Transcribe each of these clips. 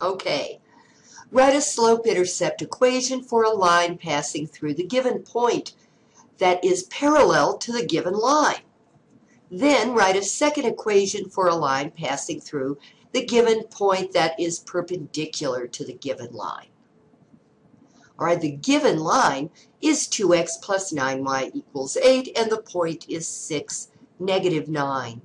Okay. Write a slope-intercept equation for a line passing through the given point that is parallel to the given line. Then write a second equation for a line passing through the given point that is perpendicular to the given line. All right, the given line is 2x plus 9y equals 8, and the point is 6, negative 9.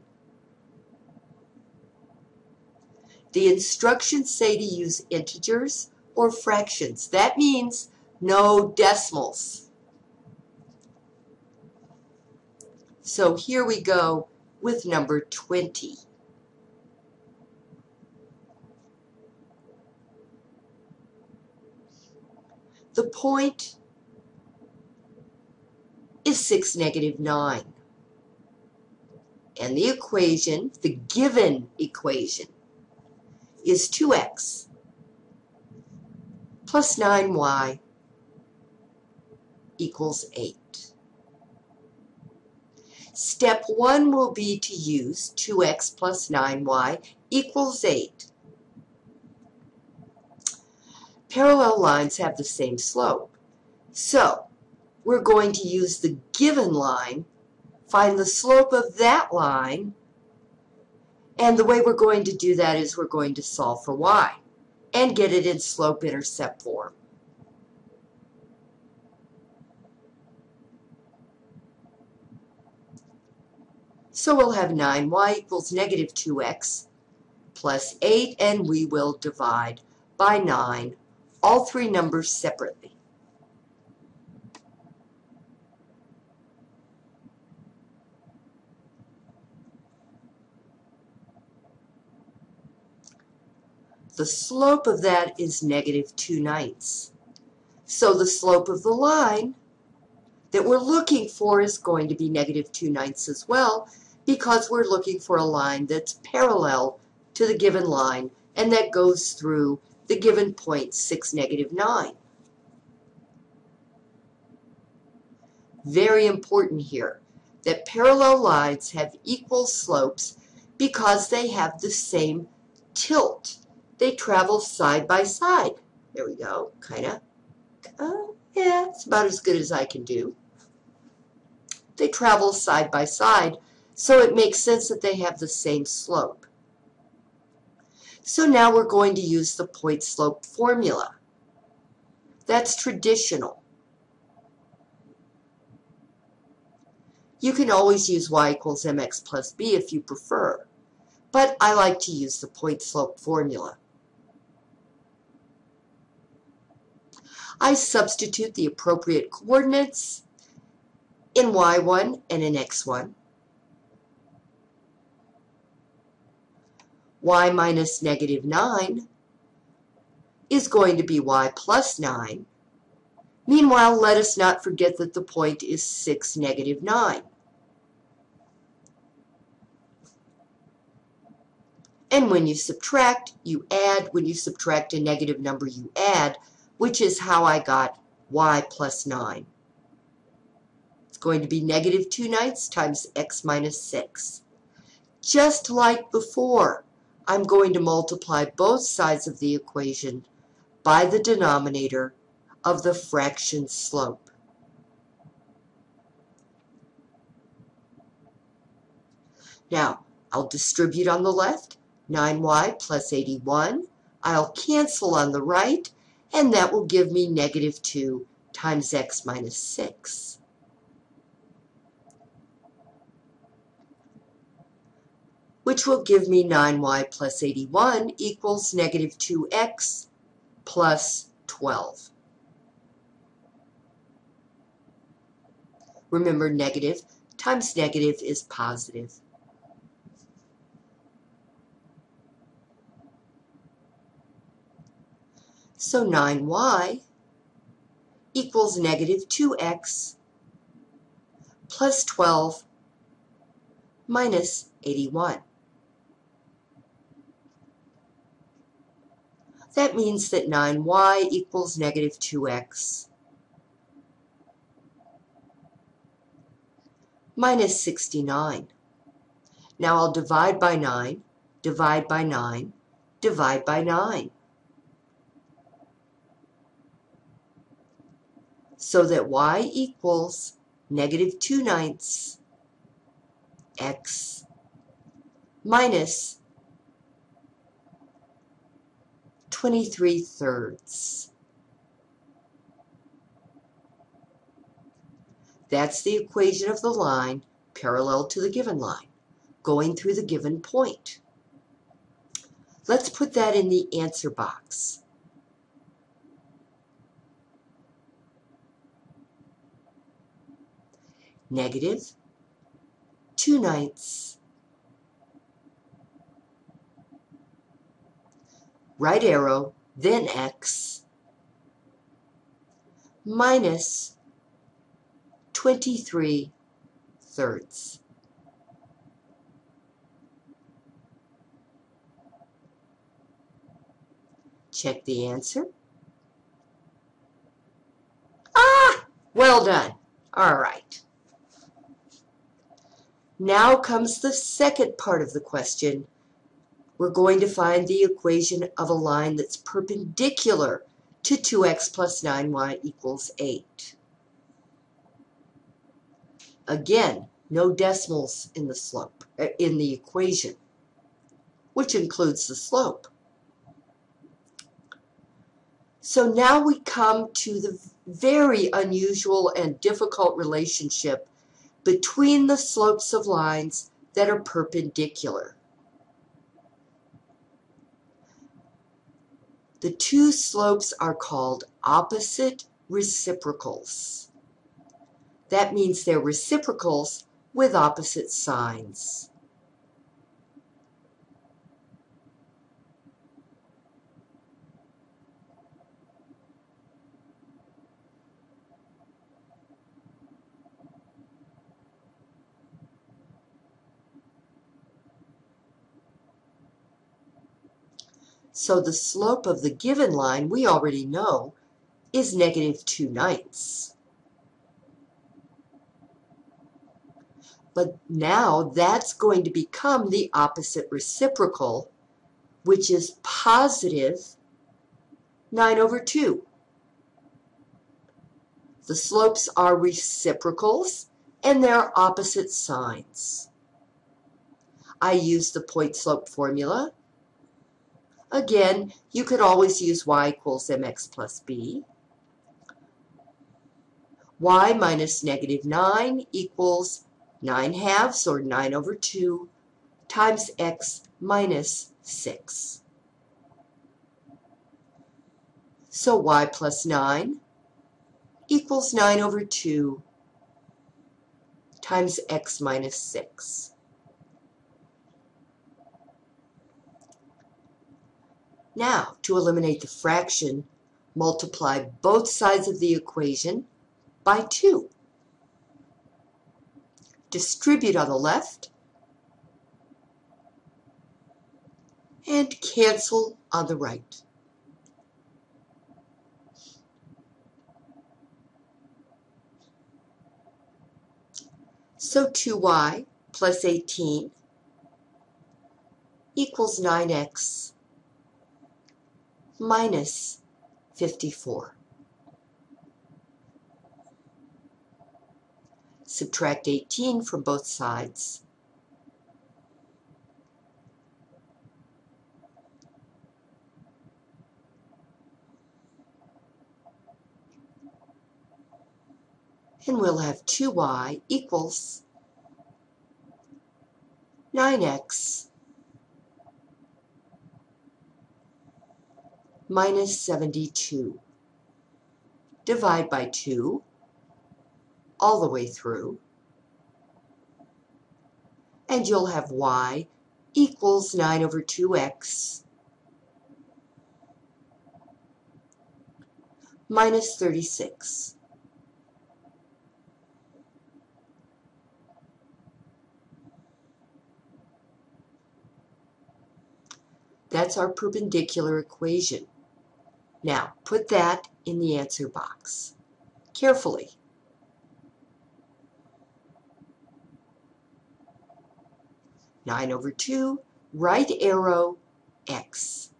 The instructions say to use integers or fractions. That means no decimals. So here we go with number 20. The point is 6, negative 9. And the equation, the given equation, is 2x plus 9y equals 8. Step 1 will be to use 2x plus 9y equals 8. Parallel lines have the same slope. So, we're going to use the given line, find the slope of that line, and the way we're going to do that is we're going to solve for y and get it in slope-intercept form. So we'll have 9y equals negative 2x plus 8, and we will divide by 9, all three numbers separately. The slope of that is negative 2 ninths. So the slope of the line that we're looking for is going to be negative 2 ninths as well because we're looking for a line that's parallel to the given line and that goes through the given point 6, negative 9. Very important here that parallel lines have equal slopes because they have the same tilt they travel side by side. There we go, kind of. Uh, yeah, it's about as good as I can do. They travel side by side, so it makes sense that they have the same slope. So now we're going to use the point slope formula. That's traditional. You can always use y equals mx plus b if you prefer, but I like to use the point slope formula. I substitute the appropriate coordinates in y1 and in x1. y minus negative 9 is going to be y plus 9. Meanwhile, let us not forget that the point is 6, negative 9. And when you subtract, you add. When you subtract a negative number, you add which is how I got y plus 9. It's going to be negative 2 ninths times x minus 6. Just like before, I'm going to multiply both sides of the equation by the denominator of the fraction slope. Now, I'll distribute on the left, 9y plus 81. I'll cancel on the right, and that will give me negative 2 times x minus 6. which will give me 9y plus 81 equals negative 2x plus 12. Remember, negative times negative is positive. So 9y equals negative 2x plus 12 minus 81. That means that 9y equals negative 2x minus 69. Now I'll divide by 9, divide by 9, divide by 9. So that y equals negative 2 ninths x minus 23 thirds. That's the equation of the line parallel to the given line, going through the given point. Let's put that in the answer box. Negative 2 ninths right arrow, then x, minus 23 thirds. Check the answer. Ah, well done. All right. Now comes the second part of the question. We're going to find the equation of a line that's perpendicular to 2x plus 9y equals 8. Again, no decimals in the slope, uh, in the equation, which includes the slope. So now we come to the very unusual and difficult relationship between the slopes of lines that are perpendicular. The two slopes are called opposite reciprocals. That means they're reciprocals with opposite signs. So the slope of the given line, we already know, is negative 2 ninths. But now that's going to become the opposite reciprocal, which is positive 9 over 2. The slopes are reciprocals, and they're opposite signs. I use the point slope formula Again, you could always use y equals mx plus b. y minus negative 9 equals 9 halves, or 9 over 2, times x minus 6. So y plus 9 equals 9 over 2 times x minus 6. Now, to eliminate the fraction, multiply both sides of the equation by 2. Distribute on the left and cancel on the right. So 2y plus 18 equals 9x minus 54. Subtract 18 from both sides. And we'll have 2y equals 9x minus 72. Divide by 2 all the way through. And you'll have y equals 9 over 2x minus 36. That's our perpendicular equation. Now, put that in the answer box. Carefully. Nine over two, right arrow, x.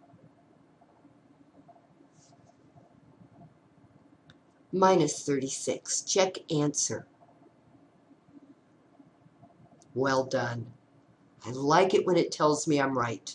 minus 36. Check answer. Well done. I like it when it tells me I'm right.